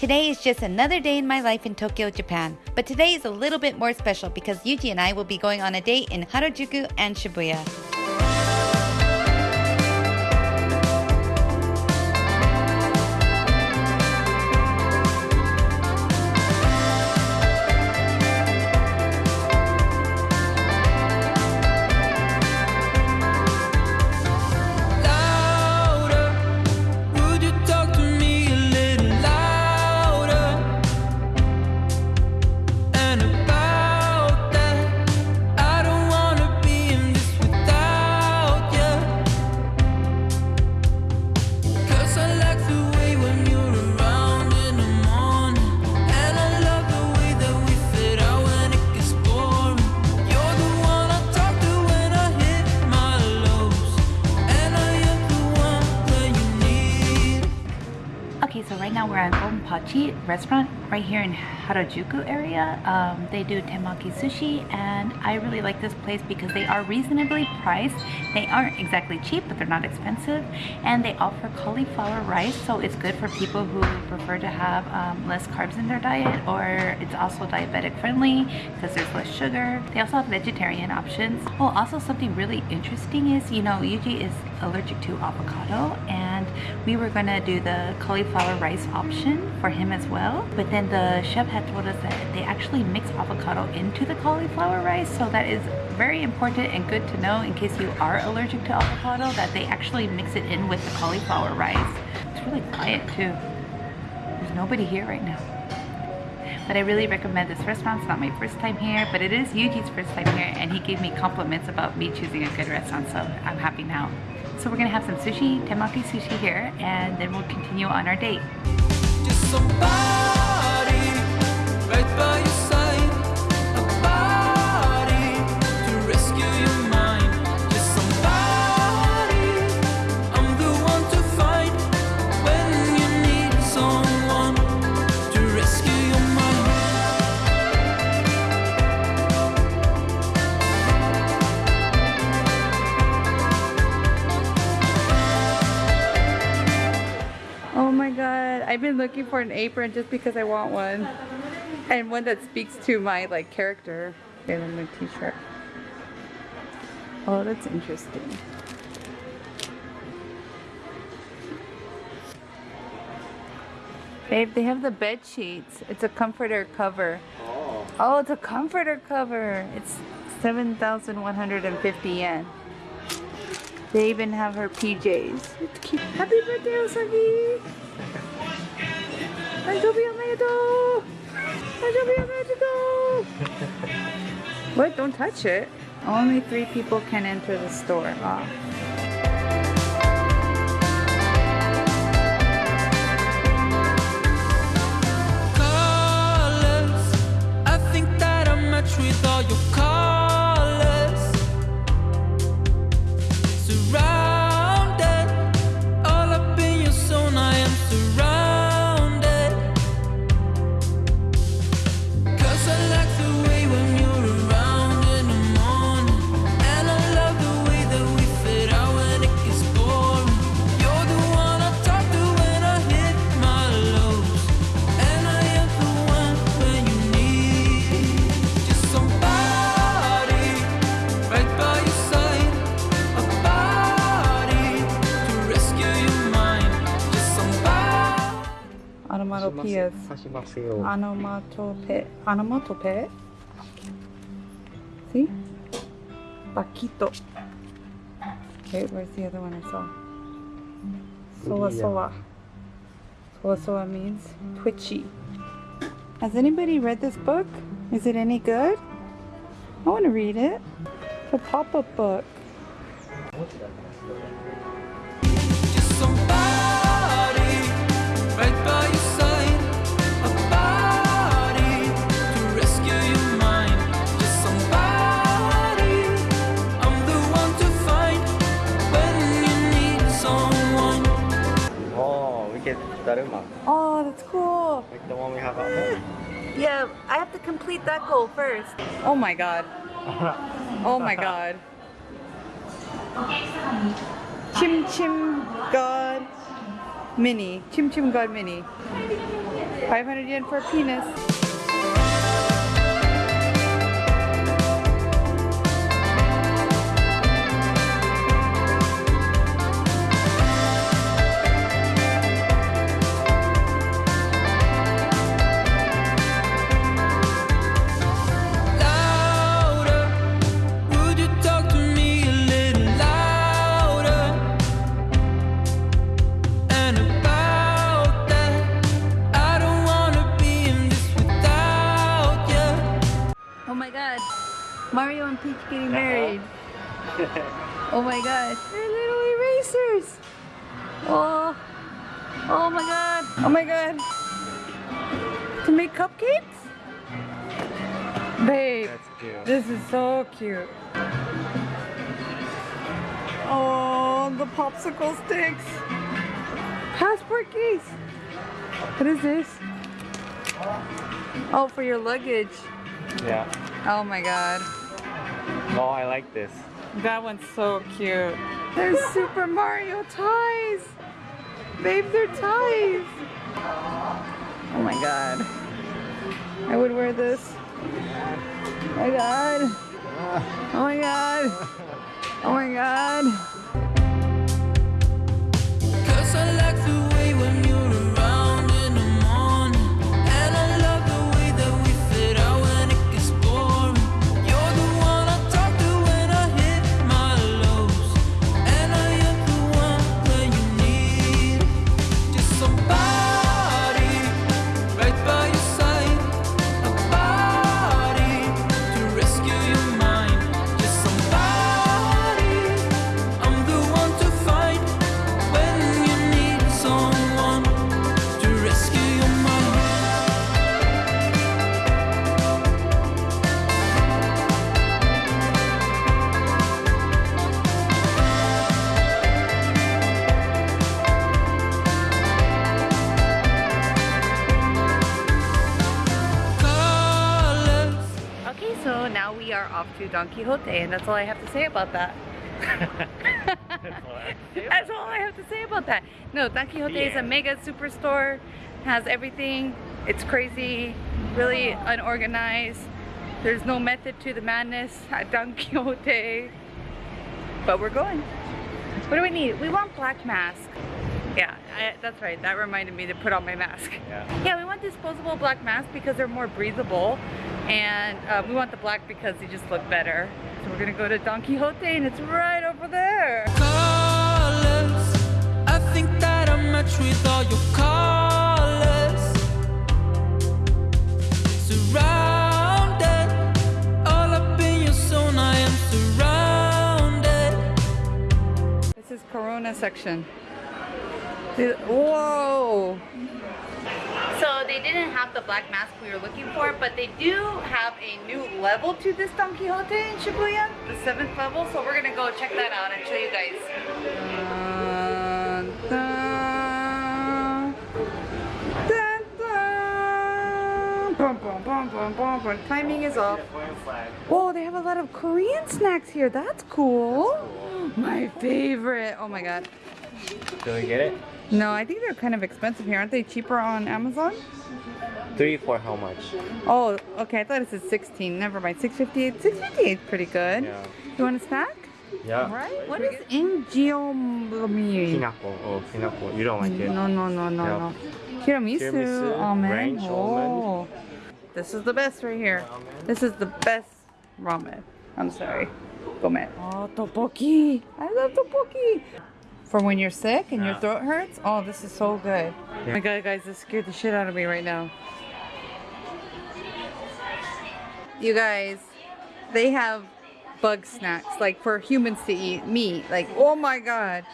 Today is just another day in my life in Tokyo, Japan. But today is a little bit more special because Yuji and I will be going on a date in Harajuku and Shibuya. Okay, so right now we're at Gonpachi restaurant right here in Harajuku area. Um, they do temaki sushi and I really like this place because they are reasonably priced. They aren't exactly cheap, but they're not expensive. And they offer cauliflower rice, so it's good for people who prefer to have um, less carbs in their diet or it's also diabetic friendly because there's less sugar. They also have vegetarian options. Oh, also something really interesting is, you know, Yuji is allergic to avocado and we were gonna do the cauliflower rice option for him as well but then the chef had told us that they actually mix avocado into the cauliflower rice so that is very important and good to know in case you are allergic to avocado that they actually mix it in with the cauliflower rice it's really quiet too there's nobody here right now but I really recommend this restaurant. It's not my first time here, but it is Yuji's first time here, and he gave me compliments about me choosing a good restaurant, so I'm happy now. So we're gonna have some sushi, temaki sushi here, and then we'll continue on our date. Looking for an apron just because I want one. And one that speaks to my like character. Okay, let me t-shirt. Oh, that's interesting. Babe, they have the bed sheets. It's a comforter cover. Oh, Oh, it's a comforter cover. It's 7,150 yen. They even have her PJs. It's cute. Happy birthday, Osagi! Anjobi omedetou! Anjobi omedetou! What? Don't touch it. Only three people can enter the store. Ah. is onomatope see? Paquito. Okay where's the other one I saw? Sola sola. Sola sola means twitchy. Has anybody read this book? Is it any good? I want to read it. It's a pop-up book. Oh, we get Daruma. Oh, that's cool. Like the one we have at home. Yeah, I have to complete that goal first. Oh my god. Oh my god. Chim Chim God Mini. Chim Chim God Mini. 500 yen for a penis. Oh my god. Oh my god. To make cupcakes? Babe. That's cute. This is so cute. Oh, the popsicle sticks. Passport case. What is this? Oh, for your luggage. Yeah. Oh my god. Oh, I like this. That one's so cute. There's Super Mario ties. Babe, they're ties. Oh my god. I would wear this. Oh my god. Oh my god. Oh my god. We are off to Don Quijote, and that's all I have to say about that. That's all I have to say about that. No, Don Quijote is a mega superstore, has everything. It's crazy, really unorganized. There's no method to the madness at Don Quijote. But we're going. What do we need? We want black mask. Yeah, I, that's right. That reminded me to put on my mask. Yeah. Yeah, we want disposable black masks because they're more breathable. And uh, we want the black because they just look better. So we're gonna go to Don Quijote and it's right over there. colors. I think that I'm with all your colors. Surrounded, all up in your zone. I am surrounded. This is Corona section. Whoa! So they didn't have the black mask we were looking for, but they do have a new level to this Don Quijote in Shibuya, the seventh level. So we're gonna go check that out and show you guys. Timing is off. Whoa, they have a lot of Korean snacks here. That's cool. My favorite. Oh my god. Do we get it? No, I think they're kind of expensive here. Aren't they cheaper on Amazon? Three for how much? Oh, okay. I thought it said 16. Never mind. 658. 658 is pretty good. Yeah. You want a snack? Yeah. Right? What is Injiomumi? Pinapple. Oh, pinapple. You don't like it? No, no, no, no, Yeah. no. Tiramisu. Tiramisu, Almond. ranch Oh. This is the best right here. This is the best ramen. I'm sorry. Gomen. Oh, ah, tteokbokki. I love tteokbokki. For when you're sick and your throat hurts. Oh, this is so good. Yeah. Oh my god, guys, this scared the shit out of me right now. You guys, they have bug snacks like for humans to eat meat. Like, oh my god.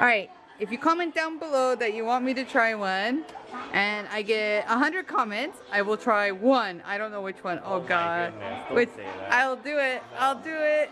All right, if you comment down below that you want me to try one, and I get 100 comments, I will try one. I don't know which one. Oh, Oh my god. goodness, don't Which say that. I'll do it. I'll do it.